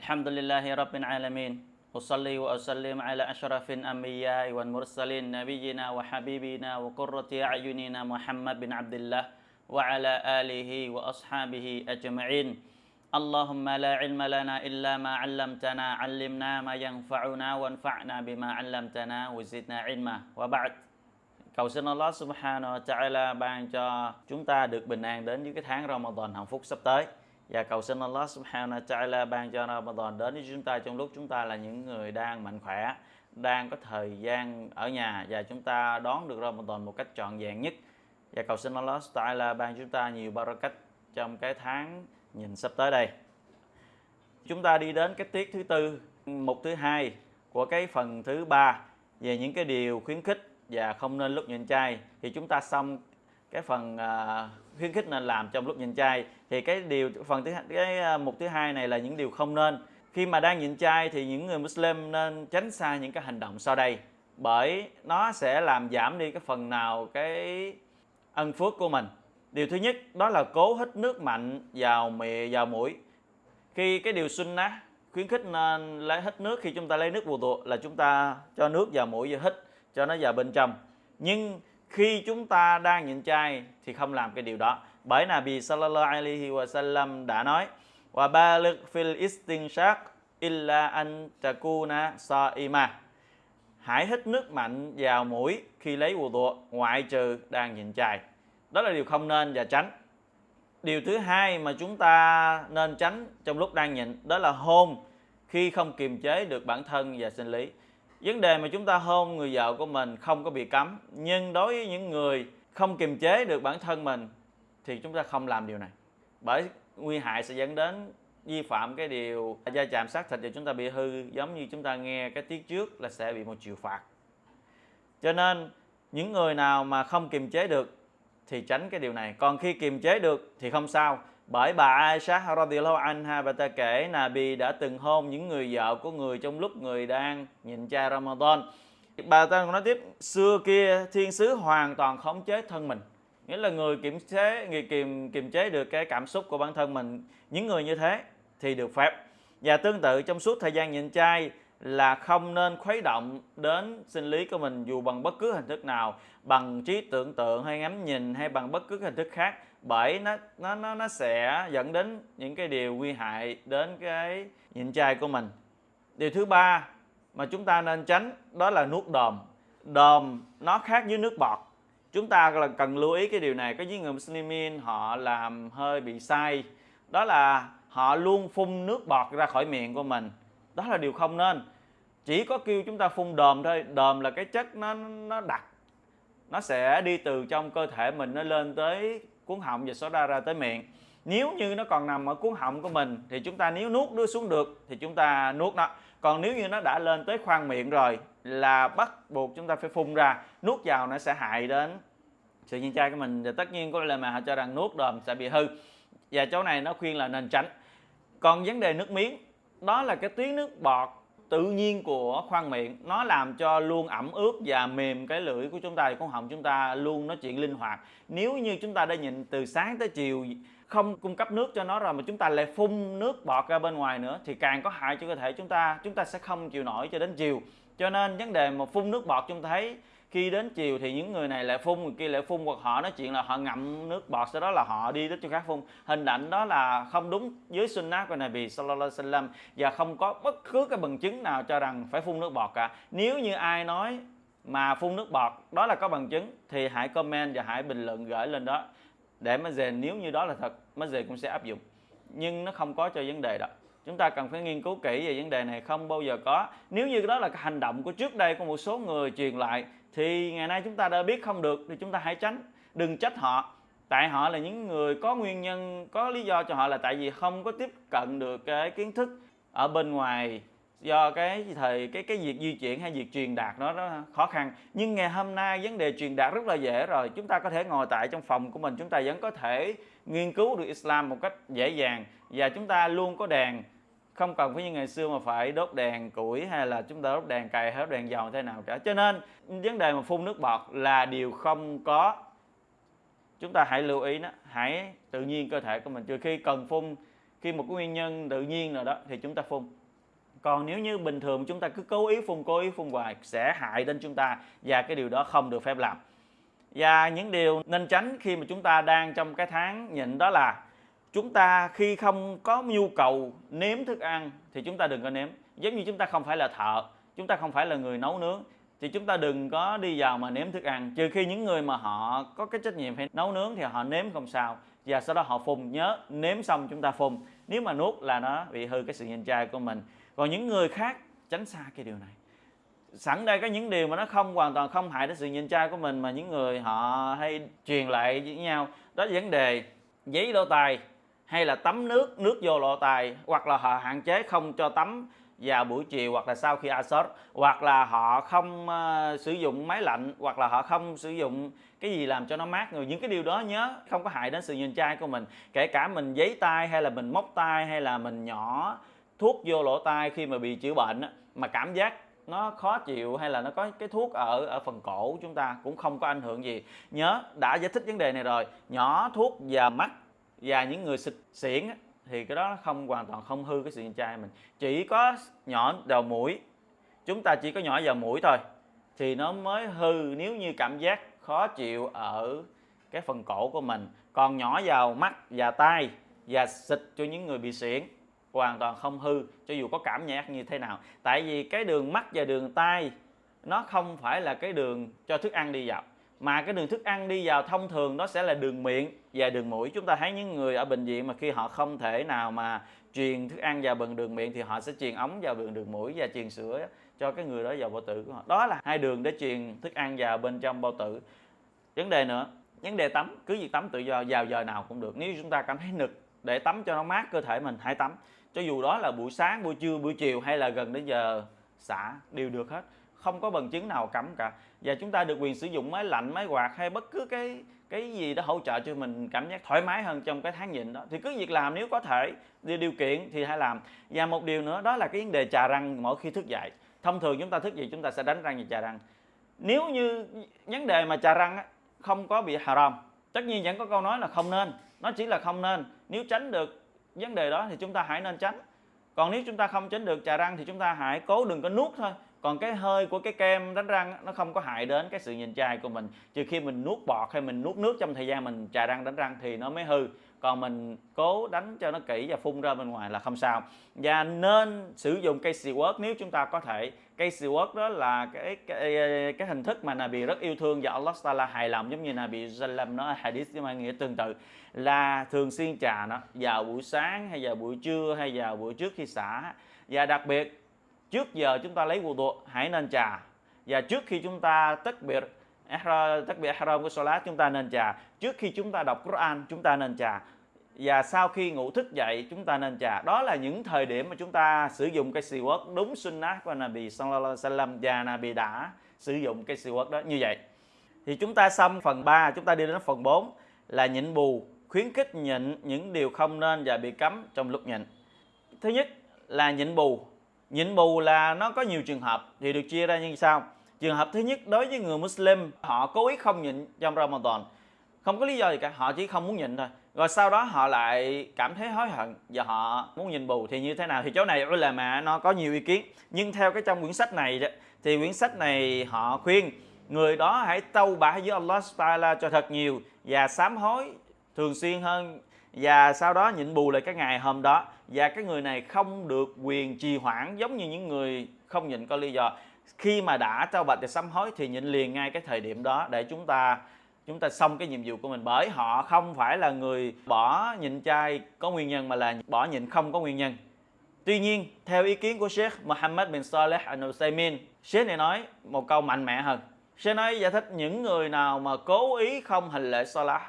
الحمد لله رب العالمين أصلي وأسلم على أشرف الأنبياء والمرسلين نبينا وحبيبنا وقرة أعيننا محمد بن عبد الله وعلى آله وأصحابه أجمعين اللهم لا علم لنا إلا ما علمتنا علمنا ما ينفعنا وانفعنا بما علمتنا وزدنا علما وبعد Cầu xin Allah subhanahu wa ta'ala ban cho chúng ta được bình an đến với cái tháng Ramadan hạnh phúc sắp tới và cầu xin Allah subhanahu wa ta'ala ban cho Ramadan. Đến với chúng ta trong lúc chúng ta là những người đang mạnh khỏe, đang có thời gian ở nhà và chúng ta đón được Ramadan một cách trọn vẹn nhất. Và cầu xin Allah ta'ala ban chúng ta nhiều barakat trong cái tháng nhìn sắp tới đây. Chúng ta đi đến cái tiết thứ tư, mục thứ hai của cái phần thứ ba về những cái điều khuyến khích và không nên lúc nhịn chay thì chúng ta xong cái phần à, khuyến khích nên làm trong lúc nhịn chay thì cái điều phần thứ cái à, mục thứ hai này là những điều không nên. Khi mà đang nhịn chay thì những người Muslim nên tránh xa những cái hành động sau đây, bởi nó sẽ làm giảm đi cái phần nào cái ân phước của mình. Điều thứ nhất, đó là cố hít nước mạnh vào miệng vào mũi. Khi cái điều sunnah khuyến khích nên lấy, hít nước khi chúng ta lấy nước bù tụ là chúng ta cho nước vào mũi và hít cho nó vào bên trong. Nhưng khi chúng ta đang nhịn chay thì không làm cái điều đó. Bởi Nabi sallallahu alaihi wasallam đã nói, wa baligh fil istinshaq illa an takuna saima. Hãy hít nước mạnh vào mũi khi lấy wudu ngoại trừ đang nhịn chay đó là điều không nên và tránh. Điều thứ hai mà chúng ta nên tránh trong lúc đang nhịn đó là hôn khi không kiềm chế được bản thân và sinh lý vấn đề mà chúng ta hôn người vợ của mình không có bị cấm, nhưng đối với những người không kiềm chế được bản thân mình thì chúng ta không làm điều này. Bởi nguy hại sẽ dẫn đến vi phạm cái điều gia chạm xác thịt và chúng ta bị hư, giống như chúng ta nghe cái tiết trước là sẽ bị một triệu phạt. Cho nên, những người nào mà không kiềm chế được thì tránh cái điều này. Còn khi kiềm chế được thì không sao bởi bà Aisha radhiyallahu anha bà ta kể Nabi đã từng hôn những người vợ của người trong lúc người đang nhịn chay Ramadan. Bà ta còn nói tiếp, xưa kia thiên sứ hoàn toàn khống chế thân mình. Nghĩa là người kiểm chế, người kiềm kiềm chế được cái cảm xúc của bản thân mình, những người như thế thì được phép. Và tương tự trong suốt thời gian nhịn chay là không nên khuấy động đến sinh lý của mình dù bằng bất cứ hình thức nào, bằng trí tưởng tượng hay ngắm nhìn hay bằng bất cứ hình thức khác bởi nó nó nó nó sẽ dẫn đến những cái điều nguy hại đến cái nhịn chai của mình. Điều thứ ba mà chúng ta nên tránh đó là nuốt đờm đờm nó khác với nước bọt. Chúng ta là cần lưu ý cái điều này. Có những người muslimin họ làm hơi bị sai. Đó là họ luôn phun nước bọt ra khỏi miệng của mình. Đó là điều không nên. Chỉ có kêu chúng ta phun đờm thôi. Đờm là cái chất nó nó đặc. Nó sẽ đi từ trong cơ thể mình, nó lên tới cuốn họng và soda ra ra tới miệng. Nếu như nó còn nằm ở cuốn họng của mình, thì chúng ta nếu nuốt nó xuống được, thì chúng ta nuốt nó. Còn nếu như nó đã lên tới khoang miệng rồi, là bắt buộc chúng ta phải phun ra. Nuốt vào nó sẽ hại đến sự nhiên trai của mình. Và tất nhiên có lời mà họ cho rằng nuốt đờm sẽ bị hư. Và chỗ này nó khuyên là nên tránh. Còn vấn đề nước miếng, đó là cái tuyến nước bọt tự nhiên của khoang miệng. Nó làm cho luôn ẩm ướt và mềm cái lưỡi của chúng ta thì con họng chúng ta luôn nói chuyện linh hoạt. Nếu như chúng ta đã nhịn từ sáng tới chiều, không cung cấp nước cho nó rồi mà chúng ta lại phun nước bọt ra bên ngoài nữa, thì càng có hại cho cơ thể chúng ta. Chúng ta sẽ không chịu nổi cho đến chiều. Cho nên vấn đề mà phun nước bọt chúng ta thấy khi đến chiều thì những người này lại phun, người kia lại phun, hoặc họ nói chuyện là họ ngậm nước bọt, sau đó là họ đi đến chỗ khác phun. Hình ảnh đó là không đúng với sunnah của Nabi sallallahu alaihi wasallam, và không có bất cứ cái bằng chứng nào cho rằng phải phun nước bọt cả. Nếu như ai nói mà phun nước bọt, đó là có bằng chứng, thì hãy comment và hãy bình luận gửi lên đó, để mà về nếu như đó là thật mới về cũng sẽ áp dụng. Nhưng nó không có cho vấn đề đó. Chúng ta cần phải nghiên cứu kỹ về vấn đề này không bao giờ có. Nếu như đó là cái hành động của trước đây của một số người truyền lại thì ngày nay chúng ta đã biết không được thì chúng ta hãy tránh. Đừng trách họ. Tại họ là những người có nguyên nhân, có lý do cho họ là tại vì không có tiếp cận được cái kiến thức ở bên ngoài do cái thời, cái cái việc di chuyển hay việc truyền đạt nó nó khó khăn. Nhưng ngày hôm nay vấn đề truyền đạt rất là dễ rồi. Chúng ta có thể ngồi tại trong phòng của mình, chúng ta vẫn có thể nghiên cứu được Islam một cách dễ dàng và chúng ta luôn có đèn không cần phải như ngày xưa mà phải đốt đèn củi hay là chúng ta đốt đèn cày hay đốt đèn dầu thế nào cả. Cho nên vấn đề mà phun nước bọt là điều không có. Chúng ta hãy lưu ý đó, hãy tự nhiên cơ thể của mình. Trừ khi cần phun khi một cái nguyên nhân tự nhiên nào đó thì chúng ta phun. Còn nếu như bình thường chúng ta cứ cố ý phun cố ý phun hoài sẽ hại đến chúng ta và cái điều đó không được phép làm. Và những điều nên tránh khi mà chúng ta đang trong cái tháng nhịn đó là chúng ta khi không có nhu cầu nếm thức ăn thì chúng ta đừng có nếm. Giống như chúng ta không phải là thợ, chúng ta không phải là người nấu nướng, thì chúng ta đừng có đi vào mà nếm thức ăn. Trừ khi những người mà họ có cái trách nhiệm phải nấu nướng thì họ nếm không sao, và sau đó họ phun nhớ, nếm xong chúng ta phun nếu mà nuốt là nó bị hư cái sự nhìn trai của mình. Còn những người khác, tránh xa cái điều này. Sẵn đây có những điều mà nó không hoàn toàn không hại đến sự nhìn trai của mình mà những người họ hay truyền lại với nhau. Đó là vấn đề giấy đôi tay hay là tắm nước nước vô lỗ tai hoặc là họ hạn chế không cho tắm vào buổi chiều hoặc là sau khi asar hoặc là họ không uh, sử dụng máy lạnh hoặc là họ không sử dụng cái gì làm cho nó mát người. Những cái điều đó nhớ không có hại đến sự nhìn trai của mình. Kể cả mình giấy tay hay là mình móc tay hay là mình nhỏ thuốc vô lỗ tai khi mà bị chữa bệnh mà cảm giác nó khó chịu hay là nó có cái thuốc ở ở phần cổ chúng ta cũng không có ảnh hưởng gì. Nhớ đã giải thích vấn đề này rồi. Nhỏ thuốc và mắt và những người xịt xiển thì cái đó không hoàn toàn không hư cái sự nhìn trai mình. Chỉ có nhỏ đầu mũi, chúng ta chỉ có nhỏ vào mũi thôi, thì nó mới hư. Nếu như cảm giác khó chịu ở cái phần cổ của mình, còn nhỏ vào mắt và tai, và xịt cho những người bị xiển, hoàn toàn không hư, cho dù có cảm giác như thế nào. Tại vì cái đường mắt và đường tai, nó không phải là cái đường cho thức ăn đi vào, mà cái đường thức ăn đi vào thông thường nó sẽ là đường miệng và đường mũi. Chúng ta thấy những người ở bệnh viện mà khi họ không thể nào mà truyền thức ăn vào bằng đường miệng thì họ sẽ truyền ống vào đường đường mũi và truyền sữa cho cái người đó vào bao tử của họ. Đó là hai đường để truyền thức ăn vào bên trong bao tử. Vấn đề nữa, vấn đề tắm, cứ việc tắm tự do, vào giờ nào cũng được. Nếu chúng ta cảm thấy nực, để tắm cho nó mát cơ thể mình, hãy tắm. Cho dù đó là buổi sáng, buổi trưa, buổi chiều, hay là gần đến giờ xả, đều được hết không có bằng chứng nào cấm cả. Và chúng ta được quyền sử dụng máy lạnh, máy quạt hay bất cứ cái cái gì đó hỗ trợ cho mình cảm giác thoải mái hơn trong cái tháng nhịn đó. Thì cứ việc làm, nếu có thể, điều kiện thì hãy làm. Và một điều nữa, đó là cái vấn đề trà răng mỗi khi thức dậy. Thông thường chúng ta thức dậy, chúng ta sẽ đánh răng và trà răng. Nếu như vấn đề mà trà răng không có bị haram, tất nhiên vẫn có câu nói là không nên. Nó chỉ là không nên. Nếu tránh được vấn đề đó thì chúng ta hãy nên tránh. Còn nếu chúng ta không tránh được trà răng thì chúng ta hãy cố đừng có nuốt thôi còn cái hơi của cái kem đánh răng nó không có hại đến cái sự nhìn chai của mình. Trừ khi mình nuốt bọt hay mình nuốt nước trong thời gian mình chà răng đánh răng thì nó mới hư. Còn mình cố đánh cho nó kỹ và phun ra bên ngoài là không sao. Và nên sử dụng cây xì nếu chúng ta có thể. Cây xì đó là cái cái, cái hình thức mà Nabi rất yêu thương và Allah là hài lòng giống như Nabi Sallam nó hadith nhưng mang nghĩa tương tự. Là thường xuyên trà nó vào buổi sáng hay vào buổi trưa hay vào buổi trước khi xả. Và đặc biệt trước giờ chúng ta lấy wudu, hãy nên trà. Và trước khi chúng ta tất biệt tất biệt haram của salat, chúng ta nên trà. Trước khi chúng ta đọc Quran, chúng ta nên trà. Và sau khi ngủ thức dậy, chúng ta nên trà. Đó là những thời điểm mà chúng ta sử dụng cái siwak đúng sunnah của Nabi sallallahu alaihi wasallam và Nabi đã sử dụng cái siwak đó như vậy. Thì chúng ta xong phần 3 chúng ta đi đến phần 4 là nhịn bù, khuyến khích nhịn những điều không nên và bị cấm trong lúc nhịn. Thứ nhất là nhịn bù nhịn bù là nó có nhiều trường hợp thì được chia ra như sau. Trường hợp thứ nhất đối với người Muslim họ cố ý không nhịn trong Ramadan. Không có lý do gì cả họ chỉ không muốn nhịn thôi. Rồi sau đó họ lại cảm thấy hối hận và họ muốn nhịn bù. Thì như thế nào? Thì chỗ này là mà nó có nhiều ý kiến. Nhưng theo cái trong quyển sách này đó, thì quyển sách này họ khuyên người đó hãy tâu bả với Allah Taala cho thật nhiều và sám hối thường xuyên hơn và sau đó nhịn bù lại cái ngày hôm đó. Và cái người này không được quyền trì hoãn giống như những người không nhịn có lý do. Khi mà đã trao bạch và sám hối thì nhịn liền ngay cái thời điểm đó để chúng ta chúng ta xong cái nhiệm vụ của mình. Bởi họ không phải là người bỏ nhịn chay có nguyên nhân mà là bỏ nhịn không có nguyên nhân. Tuy nhiên, theo ý kiến của Sheikh Mohammed bin Saleh Al Nusaymin, Sheikh này nói một câu mạnh mẽ hơn. Sheikh nói giải thích những người nào mà cố ý không hành lễ Salah,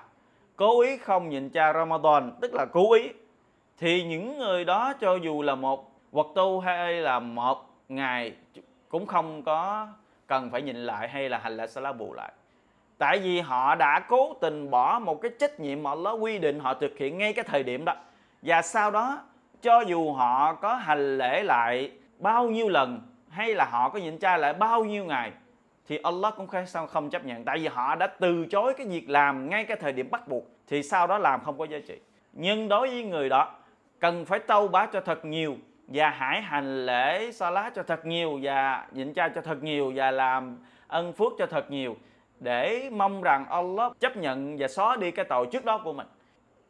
cố ý không nhịn cha Ramadan, tức là cố ý, thì những người đó cho dù là một vật tu hay là một ngày cũng không có cần phải nhìn lại hay là hành lễ salat bù lại. Tại vì họ đã cố tình bỏ một cái trách nhiệm mà Allah quy định họ thực hiện ngay cái thời điểm đó. Và sau đó cho dù họ có hành lễ lại bao nhiêu lần hay là họ có nhịn chay lại bao nhiêu ngày thì Allah cũng không không chấp nhận. Tại vì họ đã từ chối cái việc làm ngay cái thời điểm bắt buộc, thì sau đó làm không có giá trị. Nhưng đối với người đó, cần phải tâu bá cho thật nhiều, và hãy hành lễ salat cho thật nhiều, và nhịn chay cho thật nhiều, và làm ân phước cho thật nhiều, để mong rằng Allah chấp nhận và xóa đi cái tội trước đó của mình.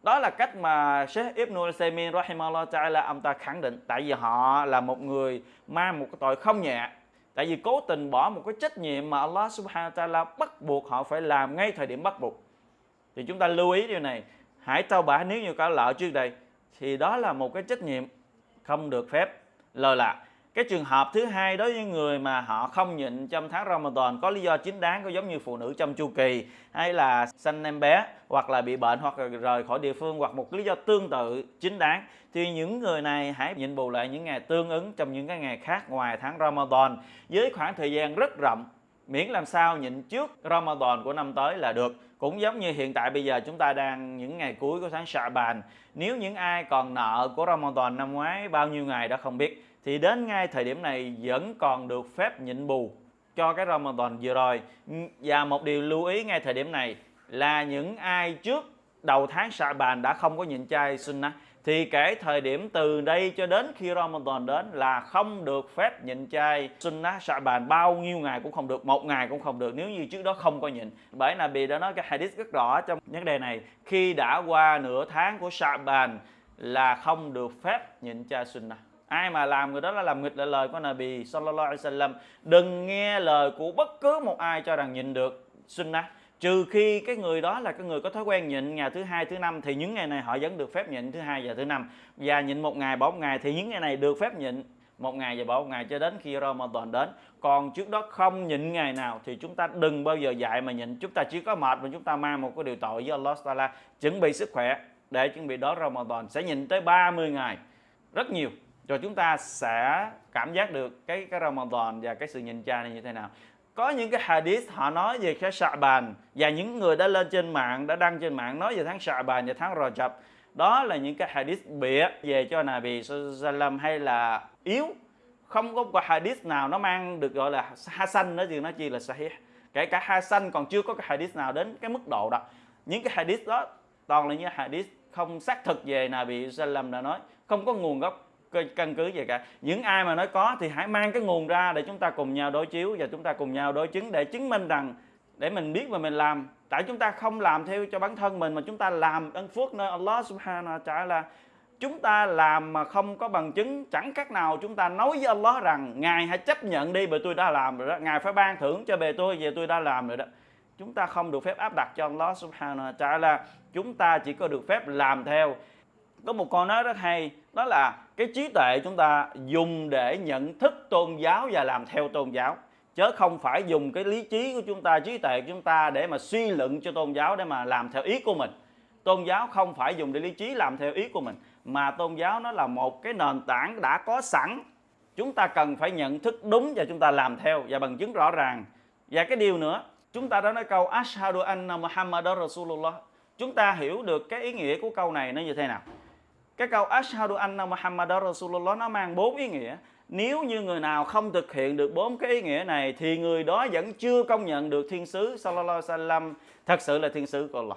Đó là cách mà Sheikh Ibn Uthaymeen rahimahullah ta'ala, ông ta khẳng định. Tại vì họ là một người mang một cái tội không nhẹ tại vì cố tình bỏ một cái trách nhiệm mà Allah subhanahu wa ta'ala bắt buộc họ phải làm ngay thời điểm bắt buộc. Thì chúng ta lưu ý điều này. Hãy tao bả nếu như có lỡ trước đây, thì đó là một cái trách nhiệm không được phép, lơ là cái trường hợp thứ hai đối với người mà họ không nhịn trong tháng Ramadan, có lý do chính đáng, có giống như phụ nữ trong chu kỳ, hay là sanh em bé, hoặc là bị bệnh, hoặc là rời khỏi địa phương, hoặc một lý do tương tự chính đáng, thì những người này hãy nhịn bù lại những ngày tương ứng trong những cái ngày khác ngoài tháng Ramadan. Với khoảng thời gian rất rộng, miễn làm sao nhịn trước Ramadan của năm tới là được. Cũng giống như hiện tại bây giờ chúng ta đang những ngày cuối của tháng Sha'ban nếu những ai còn nợ của Ramadan năm ngoái, bao nhiêu ngày đã không biết thì đến ngay thời điểm này vẫn còn được phép nhịn bù cho cái Ramadan vừa rồi. Và một điều lưu ý ngay thời điểm này là những ai trước đầu tháng Sha'ban đã không có nhịn chay sunnah thì kể thời điểm từ đây cho đến khi Ramadan đến là không được phép nhịn chay sunnah Sha'ban bao nhiêu ngày cũng không được, một ngày cũng không được, nếu như trước đó không có nhịn. Bởi Nabi đã nói cái hadith rất rõ trong vấn đề này, khi đã qua nửa tháng của Sha'ban là không được phép nhịn chay sunnah ai mà làm người đó là làm nghịch lại lời của Nabi sallallahu alaihi wasallam. Đừng nghe lời của bất cứ một ai cho rằng nhịn được. Sunnah trừ khi cái người đó là cái người có thói quen nhịn ngày thứ hai, thứ năm, thì những ngày này họ vẫn được phép nhịn thứ hai và thứ năm. Và nhịn một ngày bỏ một ngày thì những ngày này được phép nhịn một ngày và bỏ một ngày cho đến khi Ramadan đến. Còn trước đó không nhịn ngày nào thì chúng ta đừng bao giờ dạy mà nhịn. Chúng ta chỉ có mệt mà chúng ta mang một cái điều tội với Allah Taala, chuẩn bị sức khỏe để chuẩn bị đó Ramadan. Sẽ nhịn tới 30 ngày. Rất nhiều rồi chúng ta sẽ cảm giác được cái cái Ramadan và cái sự nhịn chay này như thế nào. Có những cái hadith họ nói về cái bàn và những người đã lên trên mạng, đã đăng trên mạng nói về tháng Sha'ban và tháng Rajab. Đó là những cái hadith bịa về cho Nabi Sallam hay là yếu. Không có một hadith nào nó mang được gọi là hasan nó gì nó chi là sahih. Kể cả hasan còn chưa có cái hadith nào đến cái mức độ đó. Những cái hadith đó toàn là những hadith không xác thực về Nabi Sallam đã nói. Không có nguồn gốc căn cứ gì cả. Những ai mà nói có thì hãy mang cái nguồn ra để chúng ta cùng nhau đối chiếu và chúng ta cùng nhau đối chứng để chứng minh rằng, để mình biết và mình làm. Tại chúng ta không làm theo cho bản thân mình mà chúng ta làm ân phước nơi Allah subhanahu wa ta'ala. Chúng ta làm mà không có bằng chứng, chẳng khác nào chúng ta nói với Allah rằng, ngài hãy chấp nhận đi bởi tôi đã làm rồi đó. Ngài phải ban thưởng cho bề tôi về tôi đã làm rồi đó. Chúng ta không được phép áp đặt cho Allah subhanahu wa ta'ala. Chúng ta chỉ có được phép làm theo có một câu nói rất hay, đó là cái trí tuệ chúng ta dùng để nhận thức tôn giáo và làm theo tôn giáo, chứ không phải dùng cái lý trí của chúng ta, trí tuệ của chúng ta để mà suy luận cho tôn giáo để mà làm theo ý của mình. Tôn giáo không phải dùng để lý trí làm theo ý của mình, mà tôn giáo nó là một cái nền tảng đã có sẵn. Chúng ta cần phải nhận thức đúng và chúng ta làm theo, và bằng chứng rõ ràng. Và cái điều nữa, chúng ta đã nói câu ashhadu anna muhammad rasulullah chúng ta hiểu được cái ý nghĩa của câu này nó như thế nào cái câu Ashhadu anna Muhammad Rasulullah nó mang bốn ý nghĩa. Nếu như người nào không thực hiện được bốn cái ý nghĩa này thì người đó vẫn chưa công nhận được thiên sứ sallallahu alaihi wasallam thật sự là thiên sứ của Allah.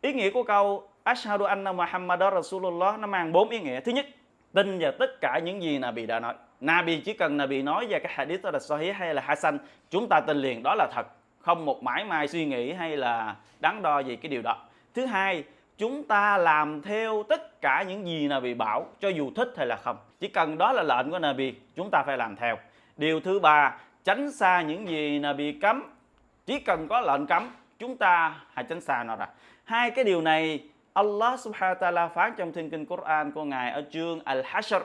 Ý nghĩa của câu Ashhadu anna Muhammad Rasulullah nó mang bốn ý nghĩa. Thứ nhất, tin vào tất cả những gì Nabi đã nói. Nabi chỉ cần Nabi nói về cái hadith đó là sahih hay là hasan, chúng ta tin liền đó là thật, không một mãi mai suy nghĩ hay là đắn đo gì cái điều đó. Thứ hai, chúng ta làm theo tất cả những gì Nabi bảo, cho dù thích hay là không. Chỉ cần đó là lệnh của Nabi, chúng ta phải làm theo. Điều thứ ba, tránh xa những gì Nabi cấm. Chỉ cần có lệnh cấm, chúng ta hãy tránh xa nó ra. Hai cái điều này, Allah subhanahu wa ta'ala phán trong thiên kinh Quran của Ngài ở chương Al-Hashr,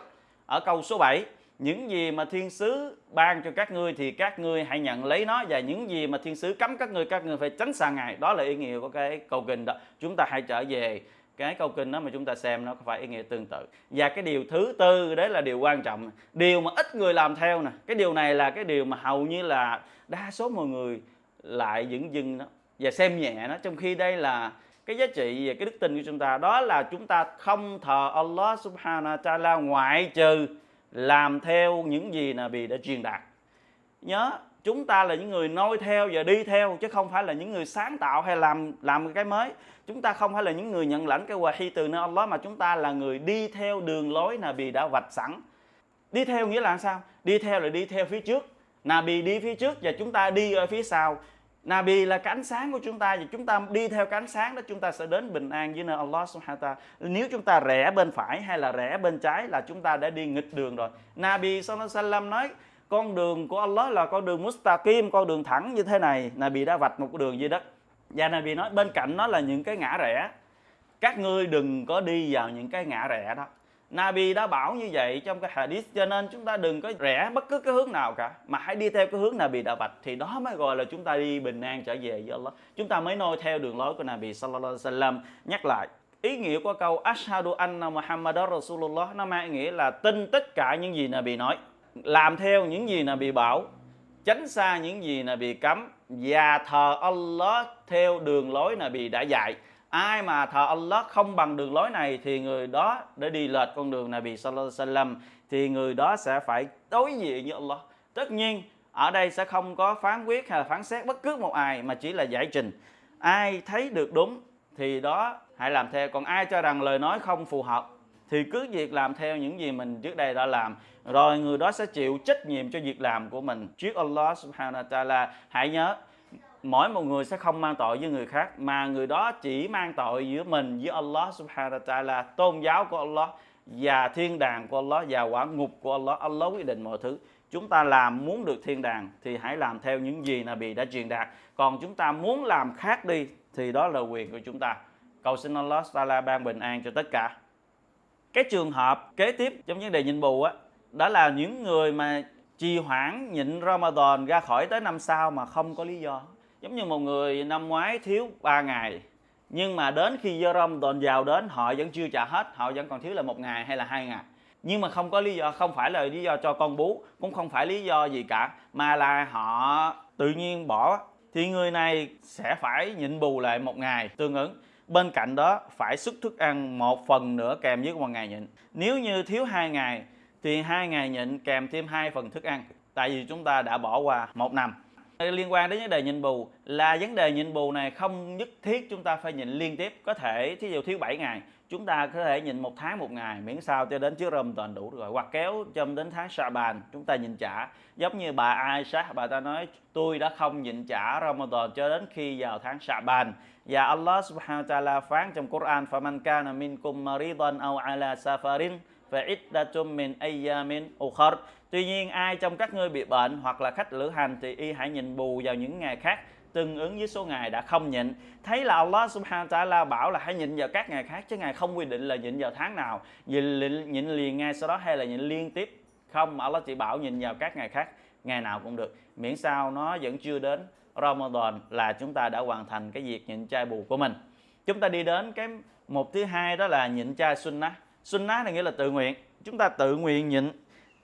ở câu số 7 những gì mà thiên sứ ban cho các ngươi thì các ngươi hãy nhận lấy nó, và những gì mà thiên sứ cấm các ngươi các ngươi phải tránh xa ngài. Đó là ý nghĩa của cái câu kinh đó. Chúng ta hãy trở về cái câu kinh đó mà chúng ta xem, nó có phải ý nghĩa tương tự. Và cái điều thứ tư, đấy là điều quan trọng. Điều mà ít người làm theo nè, cái điều này là cái điều mà hầu như là đa số mọi người lại dững dưng nó và xem nhẹ nó. Trong khi đây là cái giá trị về cái đức tin của chúng ta. Đó là chúng ta không thờ Allah subhanahu wa ta'ala ngoại trừ làm theo những gì Nabi đã truyền đạt. Nhớ, chúng ta là những người noi theo và đi theo, chứ không phải là những người sáng tạo hay làm làm cái mới. Chúng ta không phải là những người nhận lãnh cái wahi từ nơi Allah, mà chúng ta là người đi theo đường lối Nabi đã vạch sẵn. Đi theo nghĩa là sao? Đi theo là đi theo phía trước. Nabi đi phía trước và chúng ta đi ở phía sau. Nabi là cái ánh sáng của chúng ta và chúng ta đi theo cái ánh sáng đó chúng ta sẽ đến bình an với nơi Allah subhanahu wa. Nếu chúng ta rẽ bên phải hay là rẽ bên trái là chúng ta đã đi nghịch đường rồi. Nabi sallallahu alaihi wasallam nói con đường của Allah là con đường mustaqim, con đường thẳng như thế này. Nabi đã vạch một đường dưới đất. Và Nabi nói bên cạnh nó là những cái ngã rẽ. Các ngươi đừng có đi vào những cái ngã rẽ đó. Nabi đã bảo như vậy trong cái hadith, cho nên chúng ta đừng có rẽ bất cứ cái hướng nào cả, mà hãy đi theo cái hướng Nabi đã vạch, thì đó mới gọi là chúng ta đi bình an trở về với Allah. Chúng ta mới noi theo đường lối của Nabi sallallahu alaihi wasallam. Nhắc lại, ý nghĩa của câu ashhadu anna muhammad rasulullah nó mang nghĩa là tin tất cả những gì Nabi nói, làm theo những gì Nabi bảo, tránh xa những gì Nabi cấm, và thờ Allah theo đường lối Nabi đã dạy ai mà thờ Allah không bằng đường lối này thì người đó để đi lệch con đường Nabi sallallahu alaihi wasallam, thì người đó sẽ phải đối diện với Allah. Tất nhiên, ở đây sẽ không có phán quyết hay là phán xét bất cứ một ai, mà chỉ là giải trình. Ai thấy được đúng thì đó hãy làm theo. Còn ai cho rằng lời nói không phù hợp thì cứ việc làm theo những gì mình trước đây đã làm. Rồi người đó sẽ chịu trách nhiệm cho việc làm của mình. Trước Allah subhanahu wa ta'ala, hãy nhớ mỗi một người sẽ không mang tội với người khác, mà người đó chỉ mang tội giữa mình với Allah subhanahu wa ta'ala, tôn giáo của Allah và thiên đàng của Allah và quả ngục của Allah. Allah quyết định mọi thứ. Chúng ta làm muốn được thiên đàng thì hãy làm theo những gì Nabi đã truyền đạt. Còn chúng ta muốn làm khác đi thì đó là quyền của chúng ta. Cầu xin Allah Taala ban bình an cho tất cả. Cái trường hợp kế tiếp trong vấn đề nhịn bù á, đó là những người mà trì hoãn nhịn Ramadan ra khỏi tới năm sau mà không có lý do giống như một người năm ngoái thiếu 3 ngày, nhưng mà đến khi do tuần vào đến, họ vẫn chưa trả hết, họ vẫn còn thiếu là một ngày hay là hai ngày. Nhưng mà không có lý do, không phải là lý do cho con bú, cũng không phải lý do gì cả, mà là họ tự nhiên bỏ. Thì người này sẽ phải nhịn bù lại một ngày tương ứng. Bên cạnh đó, phải xuất thức ăn một phần nữa kèm với một ngày nhịn. Nếu như thiếu hai ngày, thì hai ngày nhịn kèm thêm hai phần thức ăn, tại vì chúng ta đã bỏ qua một năm. Ờ, liên quan đến vấn đề nhịn bù là vấn đề nhịn bù này không nhất thiết chúng ta phải nhịn liên tiếp. Có thể, thí dụ thiếu 7 ngày, chúng ta có thể nhịn một tháng một ngày, miễn sao cho đến trước toàn đủ rồi. Hoặc kéo châm đến tháng Saban chúng ta nhịn trả giống như bà ai sát bà ta nói, tôi đã không nhịn trả Ramadan cho đến khi vào tháng Saban và Allah subhanahu wa ta'ala phán trong Quran, faman kana minkum maridan aw ala safarin, fa iddatum min ayyamin ukhra Tuy nhiên ai trong các ngươi bị bệnh hoặc là khách lữ hành thì y hãy nhịn bù vào những ngày khác tương ứng với số ngày đã không nhịn. Thấy là Allah subhanahu wa ta'ala bảo là hãy nhịn vào các ngày khác chứ ngài không quy định là nhịn vào tháng nào. Nhịn, nhịn liền ngay sau đó hay là nhịn liên tiếp. Không Allah chỉ bảo nhịn vào các ngày khác ngày nào cũng được. Miễn sao nó vẫn chưa đến Ramadan là chúng ta đã hoàn thành cái việc nhịn chay bù của mình. Chúng ta đi đến cái một thứ hai đó là nhịn chay sunnah. Sunnah này nghĩa là tự nguyện. Chúng ta tự nguyện nhịn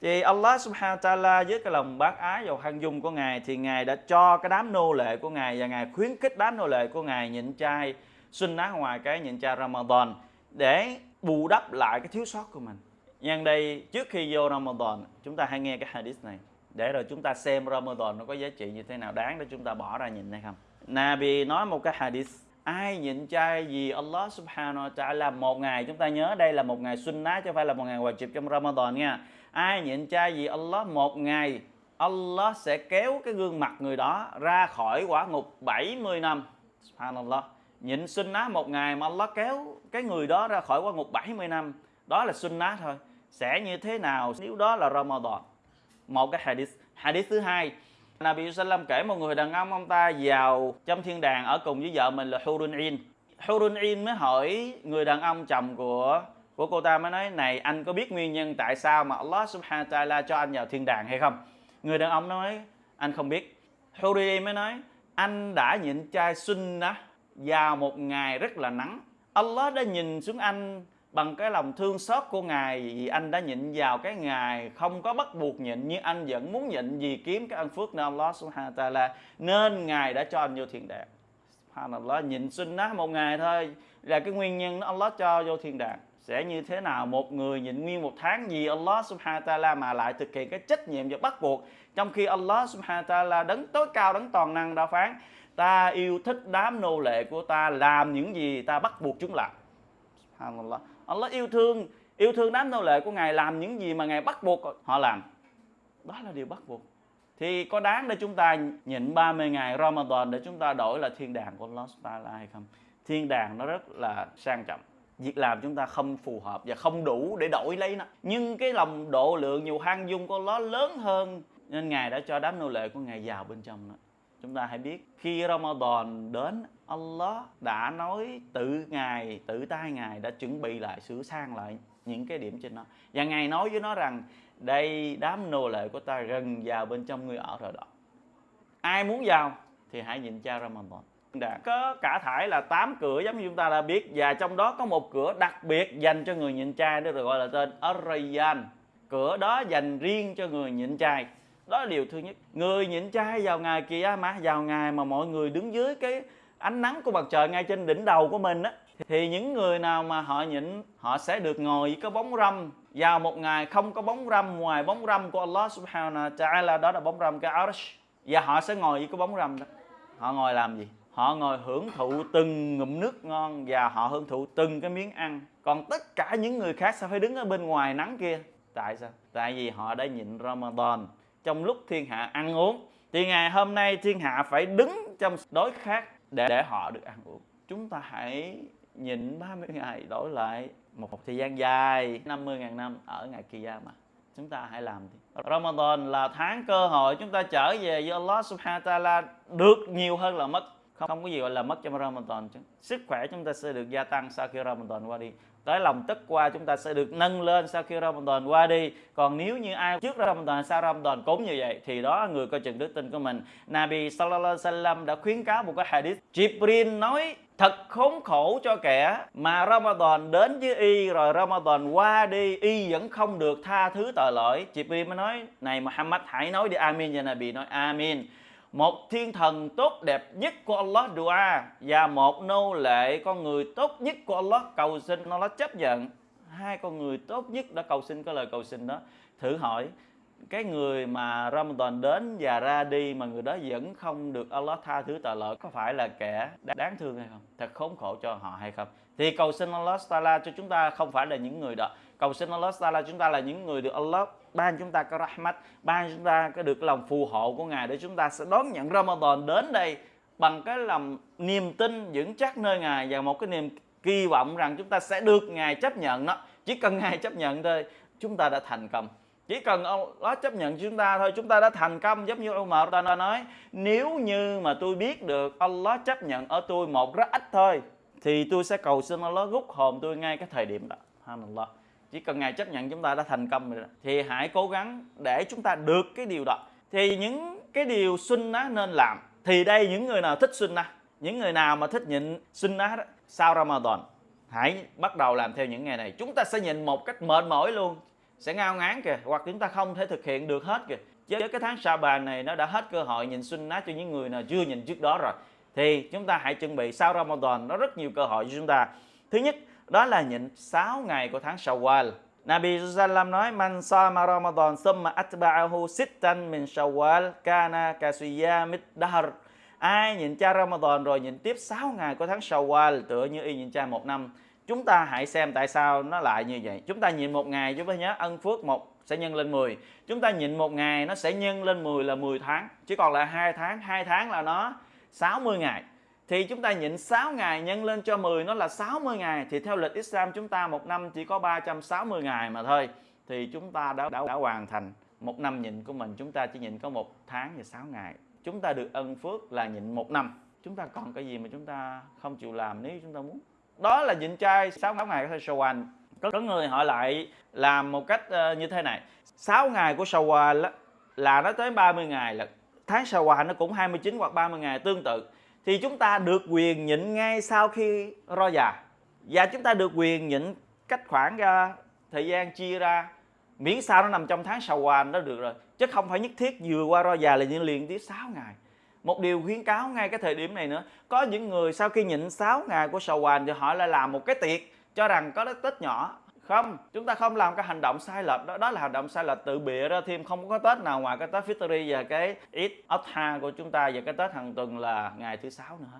thì Allah subhanahu wa ta'ala với cái lòng bác ái và khoan dung của Ngài thì Ngài đã cho cái đám nô lệ của Ngài và Ngài khuyến khích đám nô lệ của Ngài nhịn chay sunnah ngoài cái nhịn chay Ramadan để bù đắp lại cái thiếu sót của mình. Nhân đây, trước khi vô Ramadan, chúng ta hãy nghe cái hadith này để rồi chúng ta xem Ramadan nó có giá trị như thế nào, đáng để chúng ta bỏ ra nhịn hay không. Nabi nói một cái hadith, ai nhịn chay vì Allah subhanahu wa ta'ala, một ngày, chúng ta nhớ đây là một ngày sunnah chứ không phải là một ngày wajib trong Ramadan nha ai nhịn chay vì Allah một ngày, Allah sẽ kéo cái gương mặt người đó ra khỏi quả ngục 70 năm. Subhanallah. Nhịn sunnah một ngày mà Allah kéo cái người đó ra khỏi quả ngục 70 năm. Đó là sunnah thôi. Sẽ như thế nào nếu đó là Ramadan? Một cái hadith. Hadith thứ hai. Nabi Sallam kể một người đàn ông ông ta vào trong thiên đàng ở cùng với vợ mình là Hurun In Hurun In mới hỏi người đàn ông chồng của của cô ta mới nói, này, anh có biết nguyên nhân tại sao mà Allah subhanahu wa ta'ala cho anh vào thiên đàng hay không? Người đàn ông nói, anh không biết. Hurri mới nói, anh đã nhịn chai chay đó vào một ngày rất là nắng. Allah đã nhìn xuống anh bằng cái lòng thương xót của Ngài, vì anh đã nhịn vào cái ngày không có bắt buộc nhịn nhưng anh vẫn muốn nhịn vì kiếm cái ân phước nơi Allah subhanahu wa ta'ala, nên Ngài đã cho anh vô thiên đàng. Subhanallah, nhịn sunnah một ngày thôi là cái nguyên nhân Allah cho vô thiên đàng sẽ như thế nào? Một người nhịn nguyên một tháng vì Allah subhanahu wa ta'ala mà lại thực hiện cái trách nhiệm và bắt buộc, trong khi Allah subhanahu wa ta'ala đấng tối cao, đấng toàn năng đã phán, ta yêu thích đám nô lệ của ta, làm những gì ta bắt buộc chúng làm. Subhanallah. Allah yêu thương yêu thương đám nô lệ của ngài, làm những gì mà ngài bắt buộc họ làm. Đó là điều bắt buộc. Thì có đáng để chúng ta nhịn 30 ngày Ramadan để chúng ta đổi là thiên đàng của Allah subhanahu wa ta'ala hay không? Thiên đàng nó rất là sang trọng việc làm chúng ta không phù hợp và không đủ để đổi lấy nó. Nhưng cái lòng độ lượng nhiều hang dung của nó lớn hơn. Nên ngài đã cho đám nô lệ của ngài vào bên trong đó. Chúng ta hãy biết, khi Ramadan đến, Allah đã nói tự ngài, tự tay ngài đã chuẩn bị lại, sửa sang lại những cái điểm trên nó. Và ngài nói với nó rằng, đây, đám nô lệ của ta gần vào bên trong người ở rồi đó. Ai muốn vào thì hãy nhìn cha Ramadan đã có cả thải là 8 cửa, giống như chúng ta đã biết, và trong đó có một cửa đặc biệt dành cho người nhịn trai, đó được gọi là tên Arayan. cửa đó dành riêng cho người nhịn trai. đó là điều thứ nhất. Người nhịn trai vào ngày kia mà vào ngày mà mọi người đứng dưới cái ánh nắng của mặt trời ngay trên đỉnh đầu của mình á, thì những người nào mà họ nhịn, họ sẽ được ngồi với cái bóng râm. Vào một ngày không có bóng râm ngoài bóng râm của Allah subhanahu wa ta'ala, đó là bóng râm cái arsh. Và họ sẽ ngồi với cái bóng râm đó. Họ ngồi làm gì? Họ ngồi hưởng thụ từng ngụm nước ngon và họ hưởng thụ từng cái miếng ăn. Còn tất cả những người khác sẽ phải đứng ở bên ngoài nắng kia. Tại sao? Tại vì họ đã nhịn Ramadan. Trong lúc thiên hạ ăn uống, thì ngày hôm nay thiên hạ phải đứng trong đối khác để để họ được ăn uống. Chúng ta hãy nhịn 30 ngày đổi lại một thời gian dài 50.000 năm ở ngày kia mà. Chúng ta hãy làm đi. Ramadan là tháng cơ hội chúng ta trở về với Allah subhanahu wa ta'ala được nhiều hơn là mất không, không có gì gọi là mất trong Ramadan chứ. Sức khỏe chúng ta sẽ được gia tăng sau khi Ramadan qua đi. Tới lòng tức qua chúng ta sẽ được nâng lên sau khi Ramadan qua đi. Còn nếu như ai trước Ramadan sau Ramadan cũng như vậy thì đó người coi chừng đức tin của mình. Nabi Sallallahu Alaihi Wasallam đã khuyến cáo một cái hadith. Jibril nói thật khốn khổ cho kẻ mà Ramadan đến với y rồi Ramadan qua đi y vẫn không được tha thứ tội lỗi. Jibril mới nói này Muhammad hãy nói đi Amin. Và Nabi nói Amin một thiên thần tốt đẹp nhất của Allah dua và một nô lệ con người tốt nhất của Allah cầu xin Allah chấp nhận. Hai con người tốt nhất đã cầu xin cái lời cầu xin đó. Thử hỏi, cái người mà Ramadan đến và ra đi mà người đó vẫn không được Allah tha thứ tội lỗi, có phải là kẻ đáng thương hay không? Thật khốn khổ cho họ hay không? Thì cầu xin Allah Taala cho chúng ta không phải là những người đó cầu xin Allah Taala chúng ta là những người được Allah ban chúng ta có rahmat, ban chúng ta có được lòng phù hộ của ngài để chúng ta sẽ đón nhận Ramadan đến đây bằng cái lòng niềm tin vững chắc nơi ngài và một cái niềm kỳ vọng rằng chúng ta sẽ được ngài chấp nhận đó. Chỉ cần ngài chấp nhận thôi, chúng ta đã thành công. Chỉ cần Allah chấp nhận chúng ta thôi, chúng ta đã thành công. Giống như Umar ta nói, nếu như mà tôi biết được Allah chấp nhận ở tôi một rất ít thôi, thì tôi sẽ cầu xin Allah rút hồn tôi ngay cái thời điểm đó. Allah chỉ cần ngài chấp nhận chúng ta đã thành công rồi đó. thì hãy cố gắng để chúng ta được cái điều đó. Thì những cái điều xuân á nên làm thì đây những người nào thích xuân á những người nào mà thích nhịn xuân á đó, sau Ramadan hãy bắt đầu làm theo những ngày này. Chúng ta sẽ nhịn một cách mệt mỏi luôn sẽ ngao ngán kìa hoặc chúng ta không thể thực hiện được hết kìa. Với cái tháng sa bàn này nó đã hết cơ hội nhìn xuân á cho những người nào chưa nhìn trước đó rồi. Thì chúng ta hãy chuẩn bị sau Ramadan nó rất nhiều cơ hội cho chúng ta. Thứ nhất đó là nhịn 6 ngày của tháng Shawwal. Nabi Sallam nói man sama Ramadan summa atba'ahu sittan min Shawwal kana kasiyamid dahr. Ai nhịn cha Ramadan rồi nhịn tiếp 6 ngày của tháng Shawwal tựa như y nhịn cha một năm. Chúng ta hãy xem tại sao nó lại như vậy. Chúng ta nhịn một ngày chúng ta nhớ ân phước một sẽ nhân lên 10. Chúng ta nhịn một ngày nó sẽ nhân lên 10 là 10 tháng. Chỉ còn là hai tháng, hai tháng là nó 60 ngày thì chúng ta nhịn 6 ngày nhân lên cho 10 nó là 60 ngày. Thì theo lịch Islam chúng ta một năm chỉ có 360 ngày mà thôi. Thì chúng ta đã, đã, đã hoàn thành một năm nhịn của mình. Chúng ta chỉ nhịn có một tháng và 6 ngày. Chúng ta được ân phước là nhịn một năm. Chúng ta còn cái gì mà chúng ta không chịu làm nếu chúng ta muốn? Đó là nhịn chay 6 ngày của Shawwal có, có người họ lại làm một cách uh, như thế này. 6 ngày của Shawwal là nó tới 30 ngày. Là tháng Shawwal nó cũng 29 hoặc 30 ngày tương tự thì chúng ta được quyền nhịn ngay sau khi ro già. Và chúng ta được quyền nhịn cách khoảng ra thời gian chia ra. Miễn sao nó nằm trong tháng sầu hoàn đó được rồi. Chứ không phải nhất thiết vừa qua ro già là nhịn liền tiếp 6 ngày. Một điều khuyến cáo ngay cái thời điểm này nữa, có những người sau khi nhịn 6 ngày của sầu hoàn thì họ lại làm một cái tiệc cho rằng có cái tết nhỏ không, chúng ta không làm cái hành động sai lệch đó đó là hành động sai lệch tự bịa ra thêm, không có tết nào ngoài cái tết Fitri và cái Eid Adha của chúng ta và cái tết hàng tuần là ngày thứ sáu nữa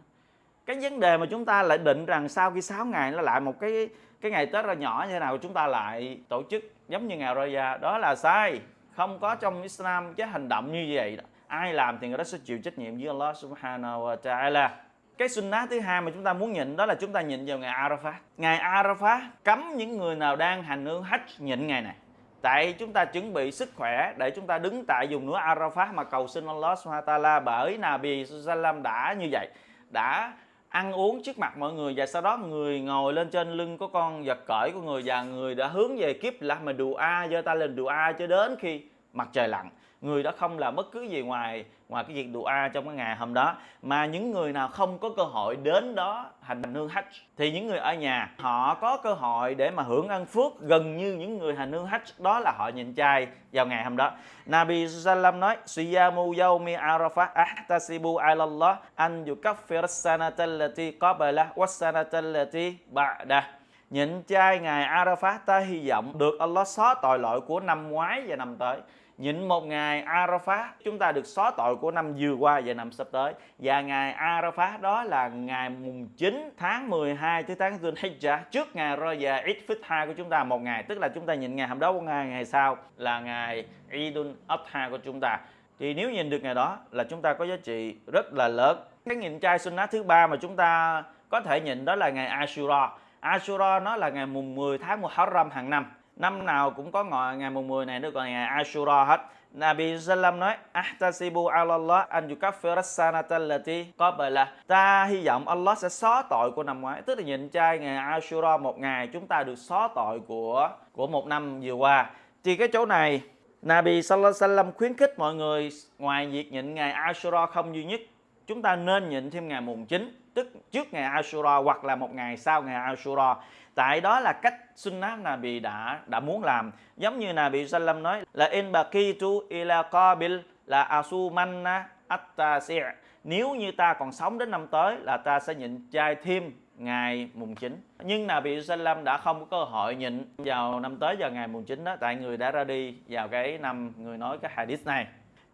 cái vấn đề mà chúng ta lại định rằng sau khi 6 ngày nó lại một cái cái ngày Tết ra nhỏ như thế nào chúng ta lại tổ chức giống như ngày Raya. Đó là sai, không có trong Islam cái hành động như vậy đó. ai làm thì người đó sẽ chịu trách nhiệm với Allah Subhanahu wa Taala cái sunnah thứ hai mà chúng ta muốn nhịn đó là chúng ta nhịn vào ngày Arafat. Ngày Arafat cấm những người nào đang hành hương hajj nhịn ngày này. Tại chúng ta chuẩn bị sức khỏe để chúng ta đứng tại vùng núi Arafat mà cầu xin Allah Subhanahu Taala bởi Nabi Sallam đã như vậy, đã ăn uống trước mặt mọi người và sau đó người ngồi lên trên lưng của con vật cởi của người và người đã hướng về kiếp là mà đùa a, giơ tay lên đùa a cho đến khi mặt trời lặn. Người đó không làm bất cứ gì ngoài ngoài cái việc dua trong cái ngày hôm đó. Mà những người nào không có cơ hội đến đó hành hương hajj, thì những người ở nhà, họ có cơ hội để mà hưởng ân phước gần như những người hành hương hajj đó là họ nhịn chay vào ngày hôm đó. Nabi Sallam nói, Siyamu yawmi arafah ahtasibu ala Allah an yukaffir sanata allati qabla wa sanata allati ba'dah nhịn chay ngày arafah ta hy vọng được Allah xóa tội lỗi của năm ngoái và năm tới nhịn một ngày Arafat, chúng ta được xóa tội của năm vừa qua và năm sắp tới. Và ngày Arafat đó là ngày mùng 9 tháng 12 tới tháng Dhul Hijjah trước ngày Raya Eid Fitr của chúng ta, một ngày. Tức là chúng ta nhịn ngày hôm đó một ngày ngày sau là ngày Eidul Adha của chúng ta. Thì nếu nhìn được ngày đó là chúng ta có giá trị rất là lớn. Cái nhịn chay sunnah thứ ba mà chúng ta có thể nhịn đó là ngày Ashura. Ashura nó là ngày mùng 10 tháng Muharram hàng năm năm nào cũng có ngọ ngày mùng 10 này nó gọi ngày Ashura hết. Nabi Sallam nói, Ahtasibu ala Allah an yukaffir sanata allati qabla. Ta hy vọng Allah sẽ xóa tội của năm ngoái, Tức là nhịn chay ngày Ashura một ngày Chúng ta được xóa tội của của một năm vừa qua. Thì cái chỗ này, Nabi Sallallahu Alaihi Wasallam khuyến khích mọi người Ngoài việc nhịn ngày Ashura không duy nhất. Chúng ta nên nhịn thêm ngày mùng 9 Tức trước ngày Ashura hoặc là một ngày sau ngày Ashura. Tại đó là cách sunnah Nabi đã đã muốn làm. Giống như Nabi Sallam nói là, in baqitu ila qabil là asumanna attasi. Nếu như ta còn sống đến năm tới là ta sẽ nhịn chay thêm ngày mùng 9 nhưng Nabi Sallam đã không có cơ hội nhịn vào năm tới vào ngày mùng 9 đó. Tại người đã ra đi vào cái năm người nói cái hadith này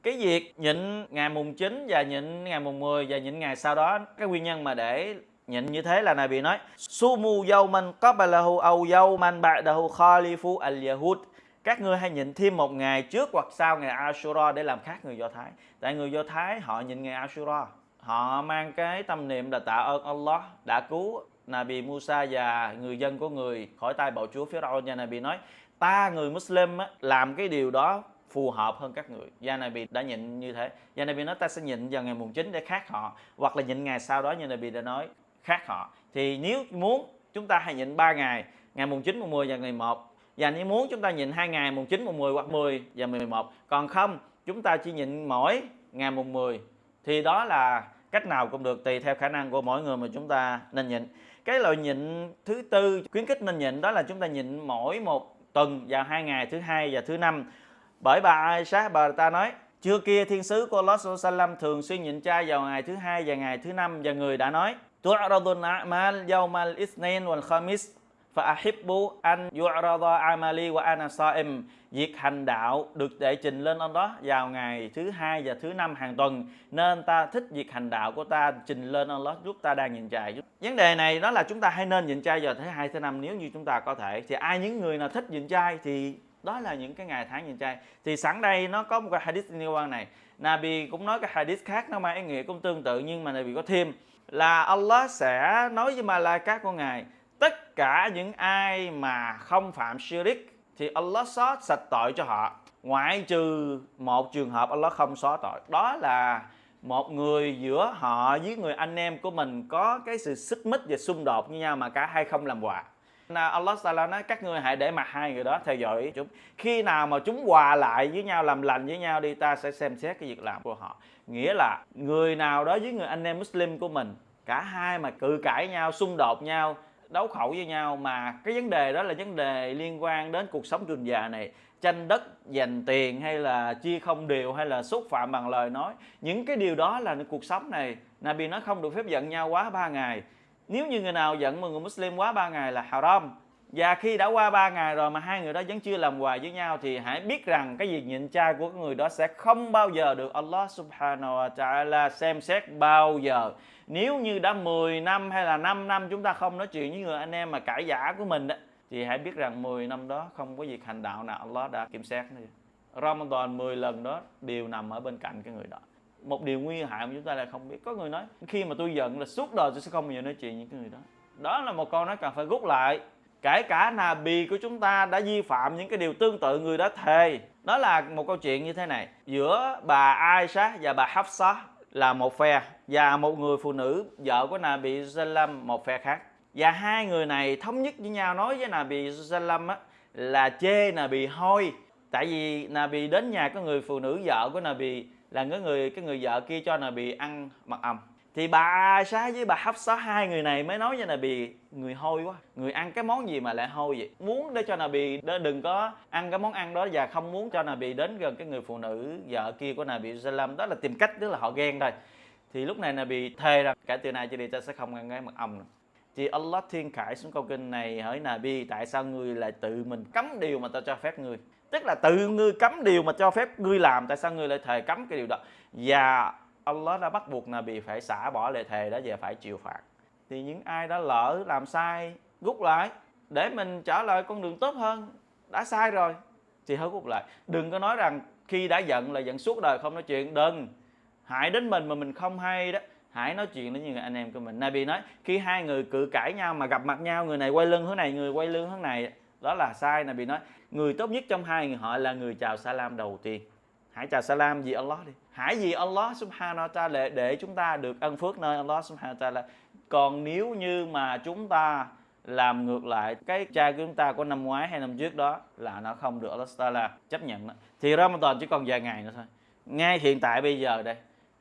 cái việc nhịn ngày mùng 9 và nhịn ngày mùng 10 và nhịn ngày sau đó, cái nguyên nhân mà để Nhịn như thế là này bị nói, Sumu yawman qablahu aw yawman ba'dahu khalifu al-yahud các ngươi hãy nhịn thêm một ngày trước hoặc sau ngày Ashura để làm khác người Do Thái. Tại người Do Thái họ nhịn ngày Ashura. Họ mang cái tâm niệm là tạ ơn Allah đã cứu Nabi Musa và người dân của người khỏi tay bạo chúa phía Pharaoh nhà Nabi nói, ta người Muslim làm cái điều đó phù hợp hơn các người. Yanabi đã nhịn như thế. Yanabi nói ta sẽ nhịn vào ngày mùng 9 để khác họ hoặc là nhịn ngày sau đó Yanabi đã nói khác họ. Thì nếu muốn chúng ta hãy nhịn 3 ngày ngày mùng 9, mùng 10 và ngày 1 và nếu muốn chúng ta nhịn hai ngày mùng 9, mùng 10 hoặc 10 và 11 còn không chúng ta chỉ nhịn mỗi ngày mùng 10 thì đó là cách nào cũng được tùy theo khả năng của mỗi người mà chúng ta nên nhịn. Cái loại nhịn thứ tư khuyến khích nên nhịn đó là chúng ta nhịn mỗi một tuần vào hai ngày thứ hai và thứ năm. bởi bà Aisha bà ta nói chưa kia thiên sứ của Allah Sallam thường xuyên nhịn chay vào ngày thứ hai và ngày thứ năm và người đã nói تعرض الأعمال يوم الاثنين والخميس فأحب أن يعرض عملي وأنا صائم Việc hành đạo được đệ trình lên ông đó vào ngày thứ hai và thứ năm hàng tuần nên ta thích việc hành đạo của ta trình lên ông đó lúc ta đang nhịn chay. Vấn đề này đó là chúng ta hay nên nhịn chay vào thứ hai thứ năm nếu như chúng ta có thể. Thì ai những người nào thích nhịn chay thì đó là những cái ngày tháng nhìn trai. Thì sẵn đây nó có một cái hadith liên quan này. Nabi cũng nói cái hadith khác, nó mang ý nghĩa cũng tương tự nhưng mà Nabi có thêm là Allah sẽ nói với Malaikat của Ngài, tất cả những ai mà không phạm shirik thì Allah xóa sạch tội cho họ. Ngoại trừ một trường hợp Allah không xóa tội. Đó là một người giữa họ với người anh em của mình có cái sự xích mích và xung đột với nhau mà cả hai không làm hòa Allah Taala nói, các ngươi hãy để mặt hai người đó theo dõi chúng. Khi nào mà chúng hòa lại với nhau, làm lành với nhau đi, ta sẽ xem xét cái việc làm của họ. Nghĩa là người nào đó với người anh em Muslim của mình, cả hai mà cự cãi nhau, xung đột nhau, đấu khẩu với nhau, mà cái vấn đề đó là vấn đề liên quan đến cuộc sống trường già này, tranh đất dành tiền hay là chia không đều hay là xúc phạm bằng lời nói, những cái điều đó là cuộc sống này. Nabi nói không được phép giận nhau quá ba ngày nếu như người nào giận một người Muslim quá ba ngày là haram và khi đã qua ba ngày rồi mà hai người đó vẫn chưa làm hòa với nhau thì hãy biết rằng cái việc nhịn chay của người đó sẽ không bao giờ được Allah subhanahu wa ta'ala xem xét bao giờ. Nếu như đã 10 năm hay là 5 năm chúng ta không nói chuyện với người anh em mà cãi giả của mình đó thì hãy biết rằng 10 năm đó không có việc hành đạo nào Allah đã kiểm xét nữa. Ramadan 10 lần đó đều nằm ở bên cạnh cái người đó một điều nguy hại mà chúng ta lại không biết. Có người nói, khi mà tôi giận là suốt đời tôi sẽ không bao giờ nói chuyện với cái người đó. Đó là một câu nói cần phải rút lại. Kể cả Nabi của chúng ta đã vi phạm những cái điều tương tự người đó thề. Đó là một câu chuyện như thế này. Giữa bà Aisha và bà Hafsa là một phe và một người phụ nữ, vợ của Nabi Sallam một phe khác. Và hai người này thống nhất với nhau nói với Nabi Sallam á, là chê Nabi hôi. Tại vì Nabi đến nhà có người phụ nữ vợ của Nabi là cái người cái người vợ kia cho Nabi ăn mật ong thì bà xá với bà hấp xá hai người này mới nói cho với bị người hôi quá. Người ăn cái món gì mà lại hôi vậy? Muốn để cho Nabi bị đừng có ăn cái món ăn đó và không muốn cho Nabi đến gần cái người phụ nữ vợ kia của Nabi Sallam đó là tìm cách, tức là họ ghen thôi. Thì lúc này Nabi thề rằng, cả từ nay cho đi, ta sẽ không ăn cái mật ong nữa. Thì Allah thiên khải xuống câu kinh này hỏi Nabi tại sao người lại tự mình cấm điều mà ta cho phép người tức là tự ngươi cấm điều mà cho phép ngươi làm, tại sao ngươi lại thề cấm cái điều đó? Và Allah đã bắt buộc Nabi phải xả bỏ lệ thề đó và phải chịu phạt. Thì những ai đã lỡ làm sai, rút lại, để mình trở lại con đường tốt hơn, đã sai rồi, thì hãy rút lại. Đừng có nói rằng khi đã giận là giận suốt đời không nói chuyện. Đừng. Hại đến mình mà mình không hay đó. Hãy nói chuyện với những anh em của mình. Nabi nói, khi hai người cự cãi nhau mà gặp mặt nhau, người này quay lưng hướng này, người quay lưng hướng này, đó là sai. Nabi nói người tốt nhất trong hai người họ là người chào salam đầu tiên. Hãy chào salam vì Allah đi. Hãy vì Allah subhanahu wa ta'ala để chúng ta được ân phước nơi Allah subhanahu wa ta'ala. Còn nếu như mà chúng ta làm ngược lại cái cha của chúng ta của năm ngoái hay năm trước đó là nó không được Allah ta'ala chấp nhận đó. thì Ramadan chỉ còn vài ngày nữa thôi. Ngay hiện tại bây giờ đây,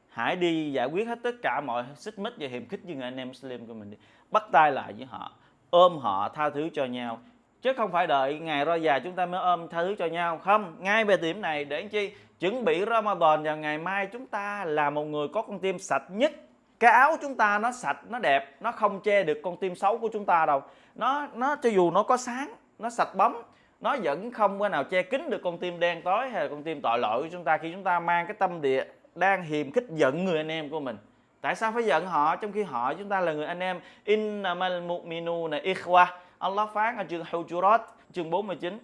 hãy đi giải quyết hết tất cả mọi xích mích và hiềm khích với người anh em Muslim của mình đi. Bắt tay lại với họ, ôm họ, tha thứ cho nhau chứ không phải đợi ngày ra già chúng ta mới ôm tha thứ cho nhau. Không, ngay về điểm này, để chi? Chuẩn bị Ramadan vào ngày mai chúng ta là một người có con tim sạch nhất. Cái áo chúng ta nó sạch, nó đẹp, nó không che được con tim xấu của chúng ta đâu. Nó nó cho dù nó có sáng, nó sạch bóng, nó vẫn không có nào che kín được con tim đen tối hay là con tim tội lỗi của chúng ta khi chúng ta mang cái tâm địa đang hiềm khích giận người anh em của mình. Tại sao phải giận họ? Trong khi họ, chúng ta là người anh em. Innamal mu'minuna ikhwa Allah phán ở chương Hujurat, chương 49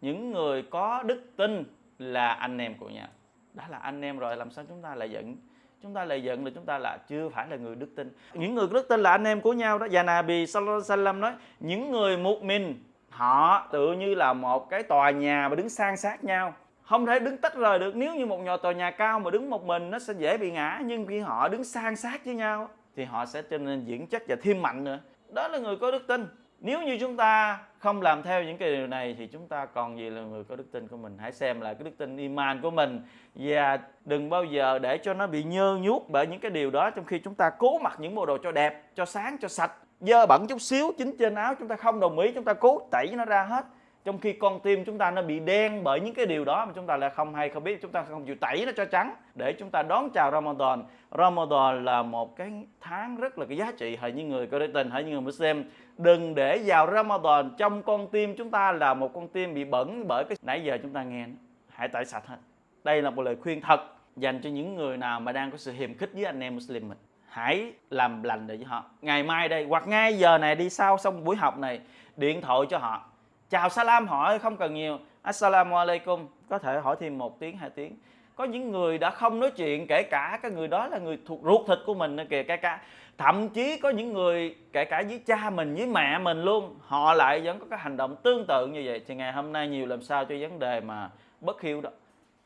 những người có đức tin là anh em của nhau đó là anh em rồi, làm sao chúng ta lại giận? Chúng ta lại giận là chúng ta là chưa phải là người đức tin. Những người đức tin là anh em của nhau đó. Và Nabi Sallallahu Alaihi Wasallam nói, những người một mình họ tự như là một cái tòa nhà mà đứng san sát nhau. Không thể đứng tách rời được. Nếu như một nhà tòa nhà cao mà đứng một mình, nó sẽ dễ bị ngã. Nhưng khi họ đứng san sát với nhau, thì họ sẽ trở nên diễn chất và thêm mạnh nữa. Đó là người có đức tin nếu như chúng ta không làm theo những cái điều này thì chúng ta còn gì là người có đức tin của mình? Hãy xem lại cái đức tin iman của mình. Và đừng bao giờ để cho nó bị nhơ nhuốc bởi những cái điều đó trong khi chúng ta cố mặc những bộ đồ cho đẹp, cho sáng, cho sạch. Dơ bẩn chút xíu chính trên áo, chúng ta không đồng ý, chúng ta cố tẩy nó ra hết trong khi con tim chúng ta nó bị đen bởi những cái điều đó mà chúng ta lại không hay không biết, chúng ta không chịu tẩy nó cho trắng để chúng ta đón chào Ramadan. Ramadan là một cái tháng rất là cái giá trị. Hỡi những người có đức tin hỡi những người Muslim, đừng để vào Ramadan trong con tim chúng ta là một con tim bị bẩn bởi cái nãy giờ chúng ta nghe. Hãy tẩy sạch hết. Đây là một lời khuyên thật dành cho những người nào mà đang có sự hiềm khích với anh em Muslim mình. Hãy làm lành để với họ. Ngày mai đây hoặc ngay giờ này đi sau xong buổi học này, điện thoại cho họ chào salam hỏi, không cần nhiều. Assalamu alaikum. Có thể hỏi thêm một tiếng, hai tiếng. Có những người đã không nói chuyện, kể cả cái người đó là người thuộc ruột thịt của mình kìa cái cả. Thậm chí có những người, kể cả với cha mình, với mẹ mình luôn, họ lại vẫn có cái hành động tương tự như vậy. Thì ngày hôm nay nhiều làm sao cho vấn đề mà bất hiếu đó.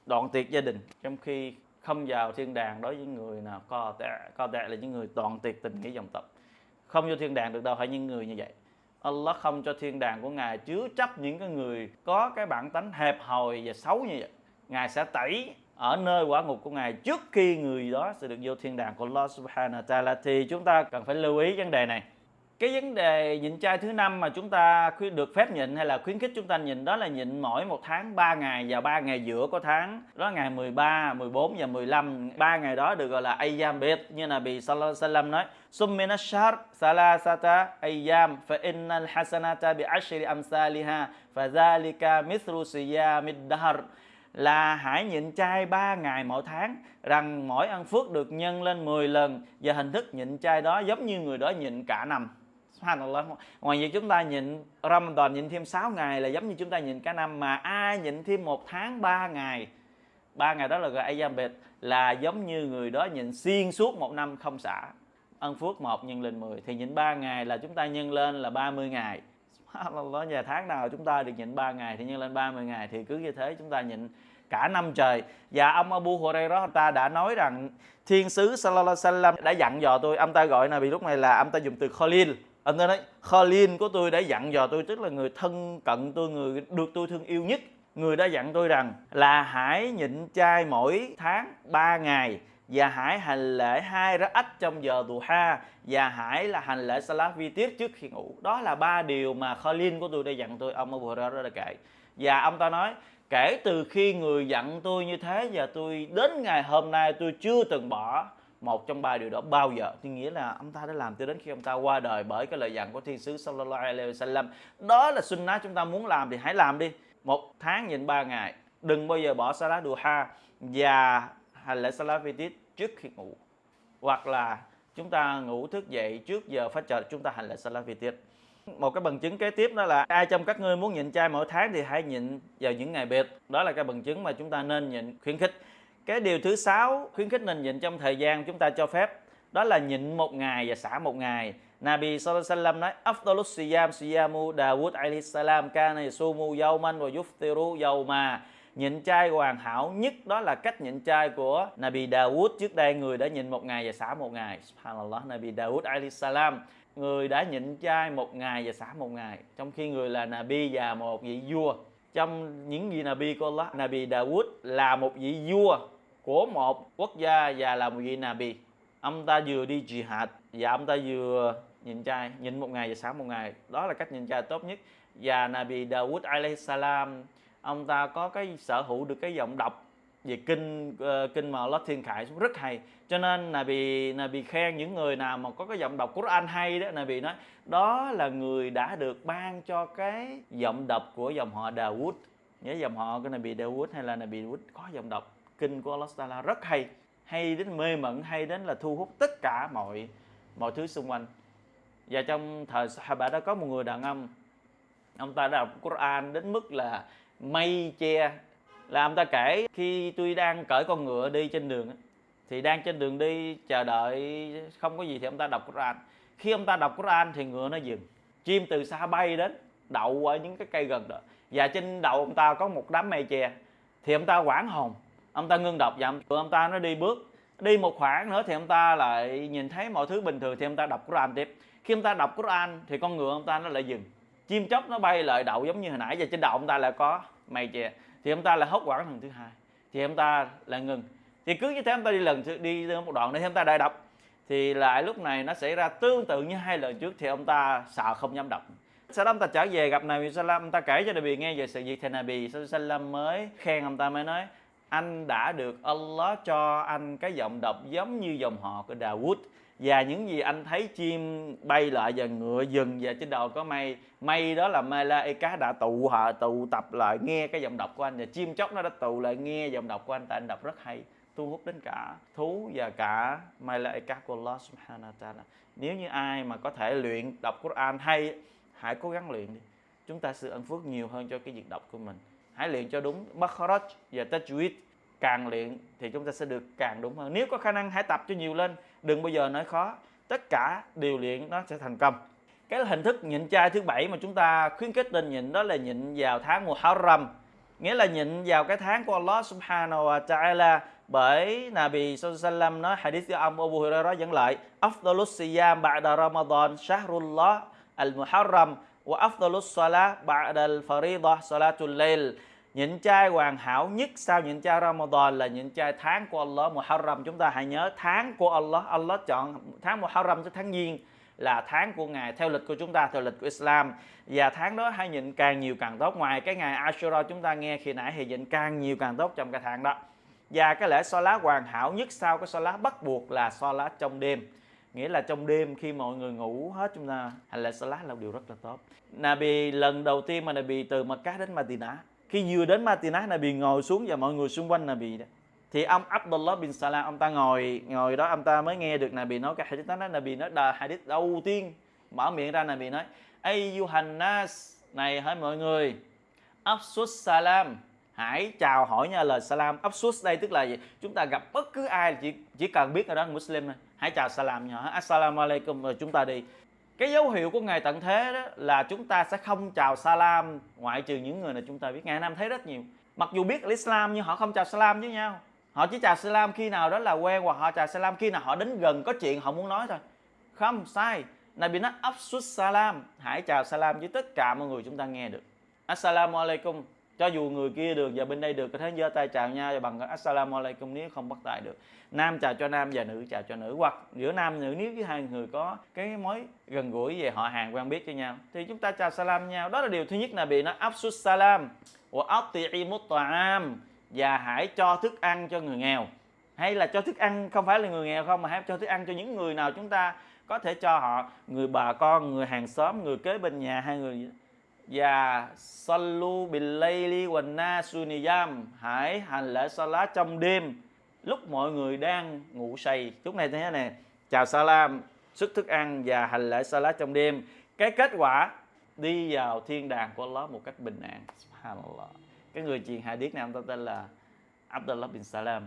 Đoạn tuyệt gia đình. Trong khi không vào thiên đàng đối với người nào co tệ co tệ là những người đoạn tuyệt tình nghĩa dòng tộc. Không vô thiên đàng được đâu, phải những người như vậy. Allah không cho thiên đàng của Ngài chứa chấp những cái người có cái bản tánh hẹp hòi và xấu như vậy. Ngài sẽ tẩy ở nơi quả ngục của Ngài trước khi người đó sẽ được vô thiên đàng của Allah Subhanahu wa Ta'ala thì chúng ta cần phải lưu ý vấn đề này cái vấn đề nhịn chay thứ năm mà chúng ta khuyên được phép nhịn hay là khuyến khích chúng ta nhịn đó là nhịn mỗi một tháng 3 ngày và 3 ngày giữa của tháng. Đó là ngày 13, 14 và 15 ba ngày đó được gọi là ayyam bid. Như là bị sallallahu nói summina shahr salasata ayyam fa innal hasanata bi ashri amsalha fa zalika mithlu siyamid dahr. Là hãy nhịn chay 3 ngày mỗi tháng rằng mỗi ăn phước được nhân lên 10 lần. Và hình thức nhịn chay đó giống như người đó nhịn cả năm. Subhanallah. Ngoài việc chúng ta nhịn Ramadan nhịn thêm 6 ngày là giống như chúng ta nhịn cả năm, mà ai nhịn thêm một tháng 3 ngày, ba ngày đó là gọi Ayyam Bid là giống như người đó nhịn xuyên suốt một năm không xả. Ân phước 1 nhân lên 10 thì nhịn 3 ngày là chúng ta nhân lên là 30 ngày. Subhanallah nhà tháng nào chúng ta được nhịn 3 ngày thì nhân lên 30 ngày, thì cứ như thế chúng ta nhịn cả năm trời. Và ông Abu Hurairah ta đã nói rằng thiên sứ sallallahu alaihi wasallam đã dặn dò tôi, ông ta gọi là vì lúc này là ông ta dùng từ Khalil ông ta nói Khalil của tôi đã dặn dò tôi, tức là người thân cận tôi, người được tôi thương yêu nhất, người đã dặn tôi rằng là hãy nhịn chay mỗi tháng 3 ngày và hãy hành lễ hai rắc ách trong giờ duha và hãy là hành lễ salat vi tiết trước khi ngủ. Đó là ba điều mà Khalil của tôi đã dặn tôi, ông Abu Hurairah đã kể. Và ông ta nói, kể từ khi người dặn tôi như thế và tôi đến ngày hôm nay tôi chưa từng bỏ một trong ba điều đó bao giờ? Thì nghĩa là ông ta đã làm cho đến khi ông ta qua đời bởi cái lời dặn của thiên sứ sallallahu alaihi wasallam. Đó là sunnah chúng ta muốn làm thì hãy làm đi. Một tháng nhịn ba ngày. Đừng bao giờ bỏ salat duha và hành lễ salat Fitit trước khi ngủ. Hoặc là chúng ta ngủ thức dậy trước giờ phát trợ chúng ta hành lễ salat Fitit. một cái bằng chứng kế tiếp đó là ai trong các ngươi muốn nhịn chay mỗi tháng thì hãy nhịn vào những ngày biệt đó là cái bằng chứng mà chúng ta nên nhịn khuyến khích cái điều thứ sáu khuyến khích nên nhịn trong thời gian chúng ta cho phép, đó là nhịn một ngày và xả một ngày. Nabi sallallahu alaihi wasallam nói, afdalus siyam, siyamu Dawud alaihi salam kana yasumu yawman wa yuftiru yawma. Nhịn chay hoàn hảo nhất đó là cách nhịn chay của Nabi Dawud. Trước đây người đã nhịn một ngày và xả một ngày. Subhanallah, Nabi Dawud alaihi salam. Người đã nhịn chay một ngày và xả một ngày. Trong khi người là Nabi và một vị vua. Trong những vị Nabi của Allah, Nabi Dawud là một vị vua của một quốc gia và là một vị Nabi. Ông ta vừa đi jihad và ông ta vừa nhìn trai nhìn một ngày và sáng một ngày. Đó là cách nhìn trai tốt nhất. Và Nabi Dawud alayhi salam ông ta có cái sở hữu được cái giọng đọc về kinh uh, kinh mà Allah thiên khải rất hay. Cho nên là bị là bị khen những người nào mà có cái giọng đọc Quran hay đó là bị nói đó là người đã được ban cho cái giọng đọc của dòng họ Dawood. Nhớ dòng họ của Nabi Dawood hay là Nabi Dawood có giọng đọc? Kinh của Allah Taala rất hay. Hay đến mê mẩn, hay đến là thu hút tất cả mọi mọi thứ xung quanh. Và trong thời Sahaba đó có một người đàn ông. Ông ta đọc Quran đến mức là mây che. Là ông ta kể khi tôi đang cởi con ngựa đi trên đường thì đang trên đường đi chờ đợi, không có gì thì ông ta đọc Quran. Khi ông ta đọc Quran thì ngựa nó dừng. Chim từ xa bay đến, đậu ở những cái cây gần đó. Và trên đầu ông ta có một đám mây che. Thì ông ta quảng hồn ông ta ngưng đọc và ông ta nó đi bước đi một khoảng nữa thì ông ta lại nhìn thấy mọi thứ bình thường thì ông ta đọc Quran tiếp khi ông ta đọc Quran thì con ngựa ông ta nó lại dừng chim chóc nó bay lại đậu giống như hồi nãy và trên đầu ông ta lại có mày chè thì ông ta lại hốt quảng lần thứ hai thì ông ta lại ngừng thì cứ như thế ông ta đi lần đi một đoạn nữa thì ông ta đại đọc thì lại lúc này nó xảy ra tương tự như hai lần trước thì ông ta sợ không dám đọc sau đó ông ta trở về gặp Nabi Sallam ông ta kể cho Nabi nghe về sự việc thì Nabi Sallam mới khen ông ta mới nói anh đã được Allah cho anh cái giọng đọc giống như dòng họ của Dawood. Và những gì anh thấy chim bay lại và ngựa dừng và trên đầu có mây. Mây đó là Malaika đã tụ họ tụ tập lại nghe cái giọng đọc của anh. Và chim chóc nó đã tụ lại nghe giọng đọc của anh. Tại anh đọc rất hay, thu hút đến cả thú và cả Malaika của Allah subhanahu wa ta'ala. Nếu như ai mà có thể luyện đọc Quran hay, hãy cố gắng luyện đi. Chúng ta sự ân phước nhiều hơn cho cái việc đọc của mình hãy luyện cho đúng. Makharaj và Tajwid càng luyện thì chúng ta sẽ được càng đúng hơn. Nếu có khả năng, hãy tập cho nhiều lên. Đừng bao giờ nói khó. Tất cả điều luyện, nó sẽ thành công. Cái hình thức nhịn chay thứ bảy mà chúng ta khuyến khích nên nhịn đó là nhịn vào tháng Muharram. Nghĩa là nhịn vào cái tháng của Allah subhanahu wa ta'ala. Bởi Nabi sallallahu nói, hadith của ông Abu Hurairah dẫn lại, afdalus siyam ba'da Ramadan, shahrullah al-muharram wa afdalus salah ba'da al-faridah salatul layl. Nhịn chay hoàn hảo nhất sau nhịn chay Ramadan là nhịn chay tháng của Allah Muharram. Chúng ta hãy nhớ tháng của Allah. Allah chọn tháng Muharram cho tháng giêng là tháng của ngài, theo lịch của chúng ta, theo lịch của Islam. Và tháng đó hãy nhịn càng nhiều càng tốt. Ngoài cái ngày Ashura, chúng ta nghe khi nãy thì nhịn càng nhiều càng tốt trong cái tháng đó. Và cái lễ so lá hoàn hảo nhất sau cái so lá bắt buộc là so lá trong đêm nghĩa là trong đêm khi mọi người ngủ hết chúng ta, hành lễ salat là một điều rất là tốt. Nabi, lần đầu tiên mà Nabi từ Makkah đến Madinah, khi vừa đến Madinah, Nabi ngồi xuống và mọi người xung quanh Nabi đó. Thì ông Abdullah bin Salam, ông ta ngồi ngồi đó, ông ta mới nghe được Nabi nói cái hadith đó Nabi nói là hadith đầu tiên. Mở miệng ra Nabi nói Ay Yuhannas này, hỡi mọi người Absus Salam. Hãy chào hỏi nha lời salam. Absus đây tức là gì? Chúng ta gặp bất cứ ai chỉ chỉ cần biết là đó Muslim thôi hãy chào salam nhỏ. Assalamu alaikum. Rồi chúng ta đi. Cái dấu hiệu của ngày tận thế đó là chúng ta sẽ không chào salam, ngoại trừ những người này chúng ta biết. Ngày nam thấy rất nhiều. Mặc dù biết Islam, nhưng họ không chào salam với nhau. Họ chỉ chào salam khi nào đó là quen, hoặc họ chào salam khi nào họ đến gần có chuyện họ muốn nói thôi. Không sai. Này bị nói áp salam. Hãy chào salam với tất cả mọi người chúng ta nghe được. Assalamu alaikum cho dù người kia được và bên đây được, có thể giơ tay chào nhau và bằng assalamu alaikum nếu không bắt tay được. Nam chào cho nam và nữ chào cho nữ. Hoặc giữa nam nữ, nếu với hai người có cái mối gần gũi về họ hàng, quen biết cho nhau, thì chúng ta chào salam nhau. Đó là điều thứ nhất là bị nó absus salam. Wa ati'imut ta'am, và hãy cho thức ăn cho người nghèo. Hay là cho thức ăn không phải là người nghèo không, mà hãy cho thức ăn cho những người nào chúng ta có thể cho họ. Người bà con, người hàng xóm, người kế bên nhà, hai người và sallu billayli wa nasu niyam. Hãy hành lễ salat trong đêm, lúc mọi người đang ngủ say. Lúc này thế này. Chào salam, sức thức ăn và hành lễ salat trong đêm. Cái kết quả, đi vào thiên đàng của Allah một cách bình an. Subhanallah. Cái người truyền hadith này, ông ta tên là Abdullah bin Salam.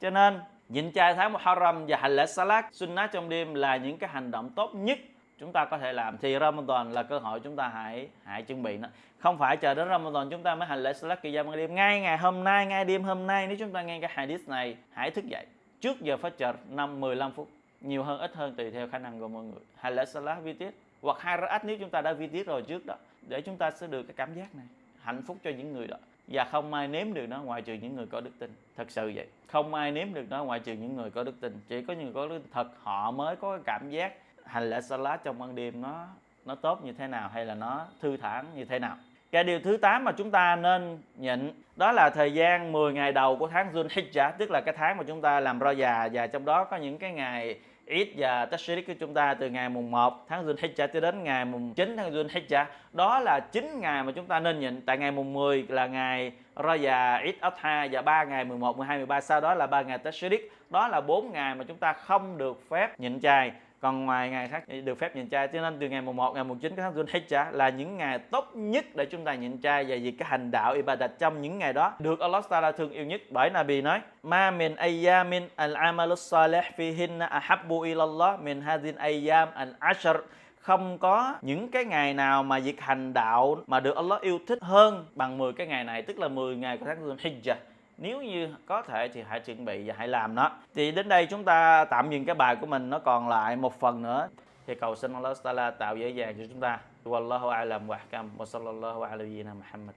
Cho nên, nhịn chay tháng Muharram và hành lễ salat, sunnah trong đêm là những cái hành động tốt nhất chúng ta có thể làm. Thì Ramadan là cơ hội chúng ta hãy hãy chuẩn bị nó. Không phải chờ đến Ramadan chúng ta mới hành lễ Salat Qiyam ban đêm. Ngay ngày hôm nay, ngay đêm hôm nay, nếu chúng ta nghe cái hadith này, hãy thức dậy trước giờ phát chợt 5 15 phút. Nhiều hơn, ít hơn tùy theo khả năng của mọi người. Hành lễ Salat vi tiết. Hoặc hai rakaat nếu chúng ta đã vi tiết rồi trước đó, để chúng ta sẽ được cái cảm giác này. Hạnh phúc cho những người đó. Và không ai nếm được nó ngoại trừ những người có đức tin. Thật sự vậy. Không ai nếm được nó ngoại trừ những người có đức tin. Chỉ có những người có đức tin. Thật, họ mới có cái cảm giác hành lễ salat trong ban đêm nó nó tốt như thế nào hay là nó thư thản như thế nào? Cái điều thứ 8 mà chúng ta nên nhịn đó là thời gian 10 ngày đầu của tháng Dhul Hijjah tức là cái tháng mà chúng ta làm ro già và trong đó có những cái ngày Eid và Tashrik của chúng ta từ ngày mùng 1 tháng Dhul Hijjah cho đến ngày mùng 9 tháng Dhul Hijjah đó là 9 ngày mà chúng ta nên nhịn. Tại ngày mùng 10 là ngày ro già Eid Adha và 3 ngày 11, 12, 13 sau đó là 3 ngày Tashrik. Đó là 4 ngày mà chúng ta không được phép nhịn chay còn ngoài ngày khác được phép nhịn chay cho nên từ ngày mùng 1 ngày mùng 9 tháng Dhul Hijjah là những ngày tốt nhất để chúng ta nhịn chay và vì cái hành đạo ibadat trong những ngày đó. Được Allah Taala thương yêu nhất bởi Nabi nói, ma min ayyamin al amalu salih fihinna ahabbu ila Allah min hadhin ayyam al ashr không có những cái ngày nào mà việc hành đạo mà được Allah yêu thích hơn bằng 10 cái ngày này, tức là 10 ngày của tháng Dhul Hijjah nếu như có thể thì hãy chuẩn bị và hãy làm nó. Thì đến đây chúng ta tạm dừng cái bài của mình, nó còn lại một phần nữa. Thì cầu xin Allah Taala tạo dễ dàng cho chúng ta. Wallahu a'lam wa ahkam wa sallallahu ala nabiyyina Muhammad.